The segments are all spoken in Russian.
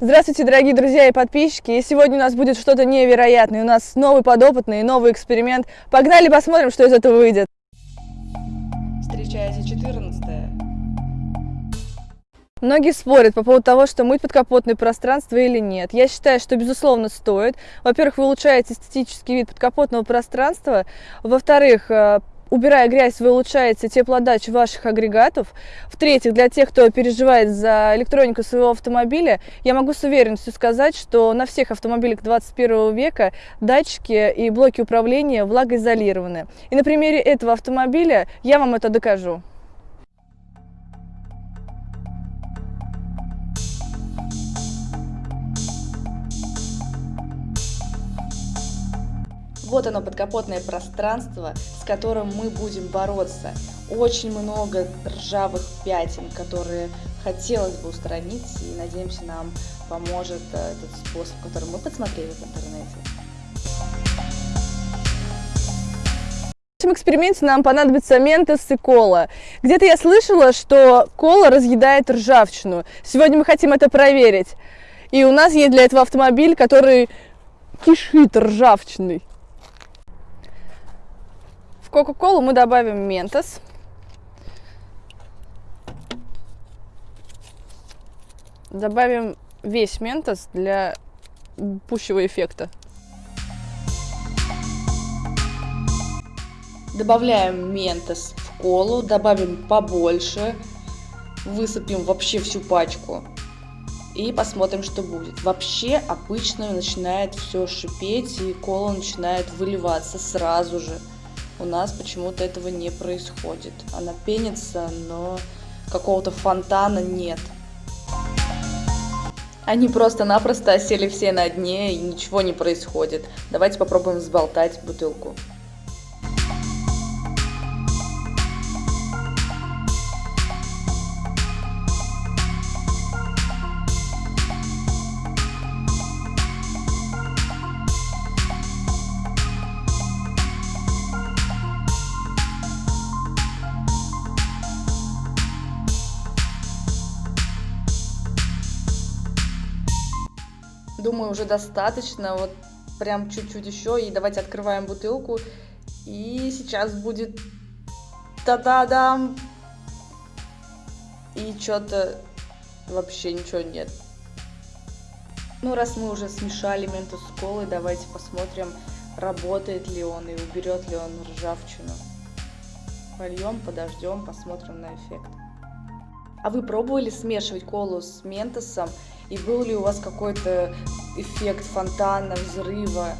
Здравствуйте, дорогие друзья и подписчики! И сегодня у нас будет что-то невероятное. У нас новый подопытный, новый эксперимент. Погнали посмотрим, что из этого выйдет. Встречайте 14 -е. Многие спорят по поводу того, что мыть подкапотное пространство или нет. Я считаю, что безусловно стоит. Во-первых, вы улучшаете эстетический вид подкапотного пространства. Во-вторых, э, убирая грязь, вы улучшаете теплоотдачу ваших агрегатов. В-третьих, для тех, кто переживает за электронику своего автомобиля, я могу с уверенностью сказать, что на всех автомобилях 21 века датчики и блоки управления влагоизолированы. И на примере этого автомобиля я вам это докажу. Вот оно, подкапотное пространство, с которым мы будем бороться. Очень много ржавых пятен, которые хотелось бы устранить, и надеемся, нам поможет э, этот способ, который мы подсмотрели в интернете. В этом эксперименте нам понадобится ментос и кола. Где-то я слышала, что кола разъедает ржавчину. Сегодня мы хотим это проверить. И у нас есть для этого автомобиль, который кишит ржавчиной. В Кока-Колу мы добавим ментос. Добавим весь ментос для пущего эффекта. Добавляем ментос в колу, добавим побольше, высыпем вообще всю пачку и посмотрим, что будет. Вообще обычно начинает все шипеть и кола начинает выливаться сразу же. У нас почему-то этого не происходит. Она пенится, но какого-то фонтана нет. Они просто-напросто осели все на дне и ничего не происходит. Давайте попробуем взболтать бутылку. Думаю, уже достаточно. Вот прям чуть-чуть еще. И давайте открываем бутылку. И сейчас будет... Та-да-дам! И что-то вообще ничего нет. Ну, раз мы уже смешали ментус с колой, давайте посмотрим, работает ли он и уберет ли он ржавчину. Польем, подождем, посмотрим на эффект. А вы пробовали смешивать колу с ментосом? И был ли у вас какой-то эффект фонтана, взрыва?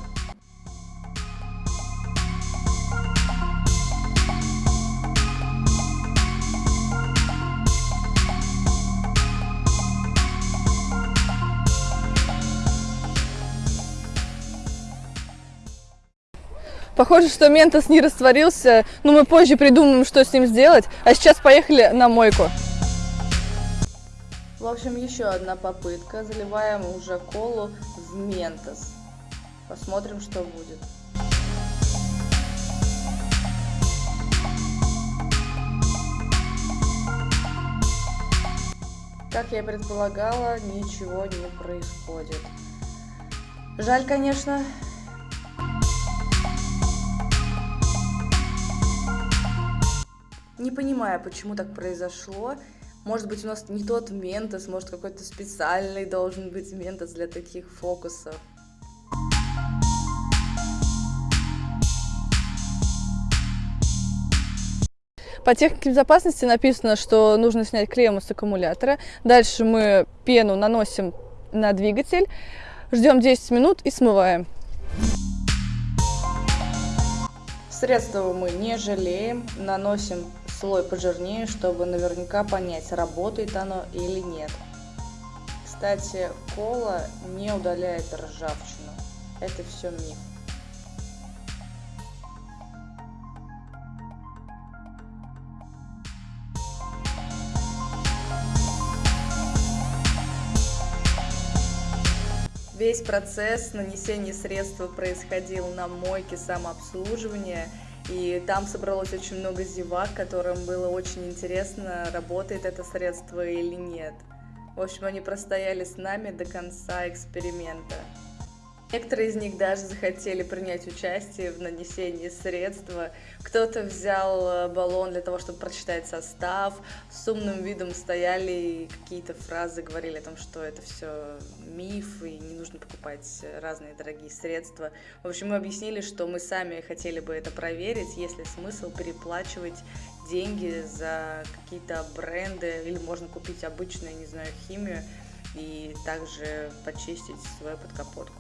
Похоже, что ментос не растворился, но мы позже придумаем, что с ним сделать. А сейчас поехали на мойку. В общем, еще одна попытка. Заливаем уже колу в ментос. Посмотрим, что будет. Как я предполагала, ничего не происходит. Жаль, конечно. Не понимаю, почему так произошло. Может быть, у нас не тот ментос, может, какой-то специальный должен быть ментос для таких фокусов. По технике безопасности написано, что нужно снять клемму с аккумулятора. Дальше мы пену наносим на двигатель, ждем 10 минут и смываем. Средства мы не жалеем, наносим слой пожирнее, чтобы наверняка понять, работает оно или нет. Кстати, кола не удаляет ржавчину. Это все миф. Весь процесс нанесения средства происходил на мойке самообслуживания И там собралось очень много зевак, которым было очень интересно, работает это средство или нет. В общем, они простояли с нами до конца эксперимента. Некоторые из них даже захотели принять участие в нанесении средства. Кто-то взял э, баллон для того, чтобы прочитать состав. С умным видом стояли и какие-то фразы говорили о том, что это все миф и не нужно покупать разные дорогие средства. В общем, мы объяснили, что мы сами хотели бы это проверить, есть ли смысл переплачивать деньги за какие-то бренды или можно купить обычную, не знаю, химию и также почистить свою подкапотку.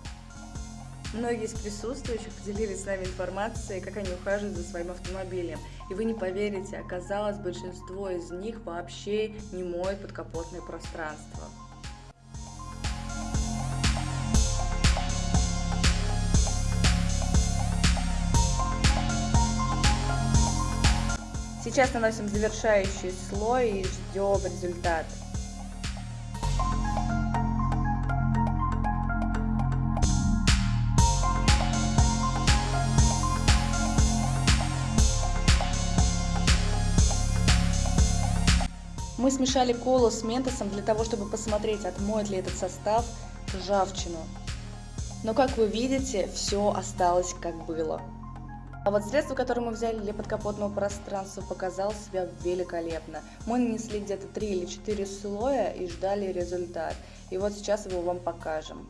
Многие из присутствующих поделились с нами информацией, как они ухаживают за своим автомобилем. И вы не поверите, оказалось, большинство из них вообще не моет подкапотное пространство. Сейчас наносим завершающий слой и ждем результат. Мы смешали колу с ментосом для того, чтобы посмотреть, отмоет ли этот состав ржавчину. Но, как вы видите, все осталось как было. А вот средство, которое мы взяли для подкапотного пространства, показало себя великолепно. Мы нанесли где-то 3 или 4 слоя и ждали результат. И вот сейчас его вам покажем.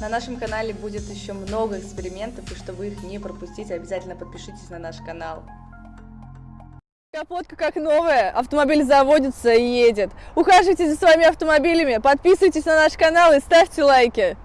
На нашем канале будет еще много экспериментов, и чтобы их не пропустить, обязательно подпишитесь на наш канал. Капотка как новая, автомобиль заводится и едет. Ухаживайте за своими автомобилями, подписывайтесь на наш канал и ставьте лайки.